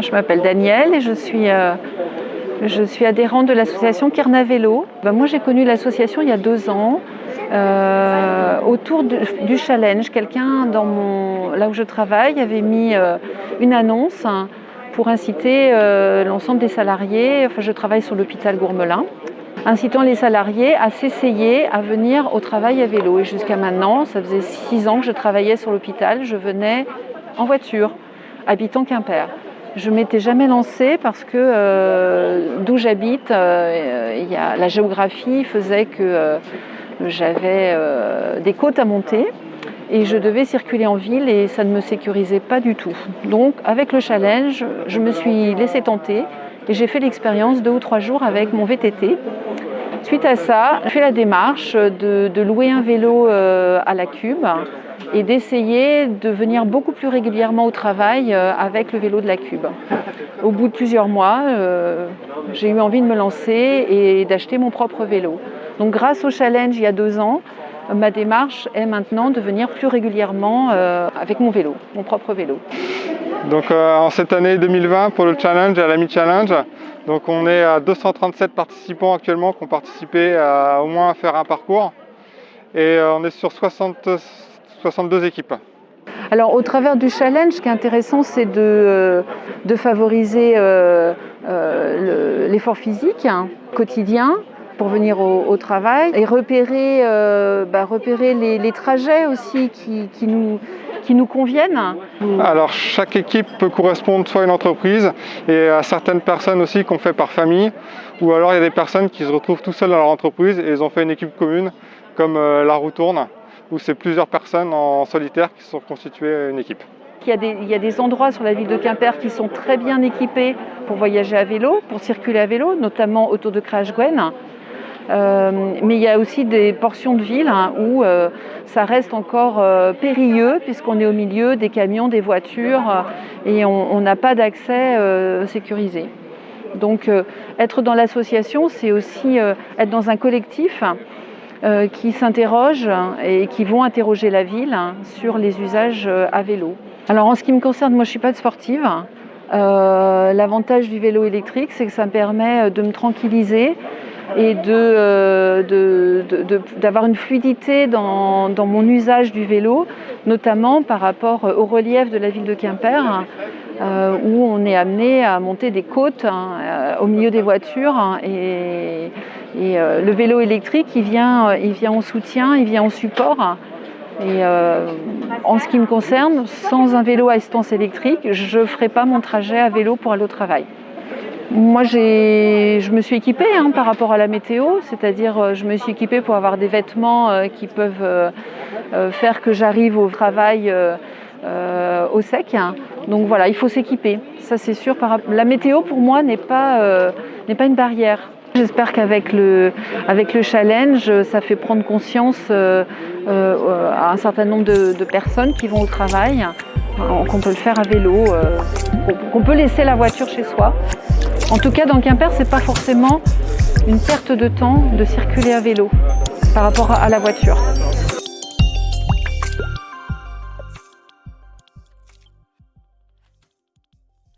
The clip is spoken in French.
Je m'appelle Danielle et je suis, euh, adhérente de l'association Kerna Vélo. Ben, moi j'ai connu l'association il y a deux ans euh, autour du challenge. Quelqu'un là où je travaille avait mis euh, une annonce pour inciter l'ensemble des salariés, enfin je travaille sur l'hôpital Gourmelin, incitant les salariés à s'essayer à venir au travail à vélo. Et jusqu'à maintenant, ça faisait six ans que je travaillais sur l'hôpital, je venais en voiture, habitant Quimper. Je m'étais jamais lancée parce que euh, d'où j'habite, euh, la géographie faisait que euh, j'avais des côtes à monter et je devais circuler en ville et ça ne me sécurisait pas du tout. Donc avec le challenge, je me suis laissée tenter et j'ai fait l'expérience deux ou trois jours avec mon VTT. Suite à ça, j'ai fait la démarche de, de louer un vélo à la Cube et d'essayer de venir beaucoup plus régulièrement au travail euh, avec le vélo de la Cube. Au bout de plusieurs mois, euh, j'ai eu envie de me lancer et d'acheter mon propre vélo. Donc grâce au challenge il y a deux ans, ma démarche est maintenant de venir plus régulièrement euh, avec mon vélo, mon propre vélo. Donc en cette année 2020 pour le challenge, à l'Ami Challenge, donc on est à 237 participants actuellement qui ont participé à au moins faire un parcours et on est sur 60 62 équipes. Alors au travers du challenge, ce qui est intéressant, c'est de, euh, de, favoriser euh, euh, l'effort physique hein, quotidien pour venir au, travail et repérer, bah, repérer les, trajets aussi qui, nous, qui nous conviennent. Alors chaque équipe peut correspondre soit à une entreprise et à certaines personnes aussi qu'on fait par famille ou alors il y a des personnes qui se retrouvent tout seuls dans leur entreprise et ils ont fait une équipe commune comme la roue tourne où c'est plusieurs personnes en solitaire qui sont constituées une équipe. Il y, a des, il y, a des, endroits sur la ville de Quimper qui sont très bien équipés pour voyager à vélo, pour circuler à vélo, notamment autour de Crash-Gwen. Euh, mais il y a aussi des portions de ville hein, où euh, ça reste encore euh, périlleux puisqu'on est au milieu des camions, des voitures et on n'a pas d'accès sécurisé. Donc être dans l'association, c'est aussi être dans un collectif euh, qui s'interrogent et qui vont interroger la ville sur les usages euh, à vélo. Alors en ce qui me concerne, moi je ne suis pas de sportive. Euh, l'avantage du vélo électrique, c'est que ça me permet de me tranquilliser et d'avoir une fluidité dans, mon usage du vélo, notamment par rapport au relief de la ville de Quimper, où on est amené à monter des côtes hein, au milieu des voitures hein, et, euh, le vélo électrique, il vient, euh, en soutien, il vient en support. Et euh, en ce qui me concerne, sans un vélo à assistance électrique, je ne ferai pas mon trajet à vélo pour aller au travail. Moi, je me suis équipée hein, par rapport à la météo, c'est-à-dire je me suis équipée pour avoir des vêtements qui peuvent faire que j'arrive au travail au sec. Donc voilà, il faut s'équiper, ça c'est sûr. La météo pour moi n'est pas, pas une barrière. J'espère qu'avec le, avec le challenge, ça fait prendre conscience euh, euh, à un certain nombre de, personnes qui vont au travail, qu'on peut le faire à vélo, euh, qu'on peut laisser la voiture chez soi. En tout cas, dans Quimper, c'est pas forcément une perte de temps de circuler à vélo par rapport à la voiture.